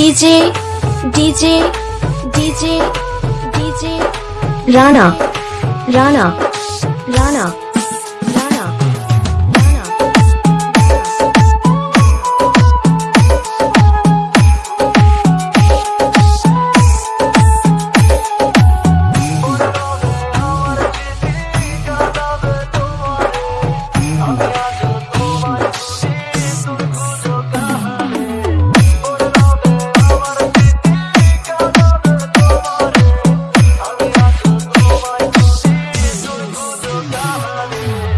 DJ DJ DJ DJ. Rana Rana Rana. Bye.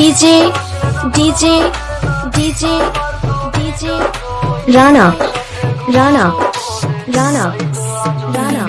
DJ, DJ, DJ, DJ, Rana, Rana, Rana, Rana.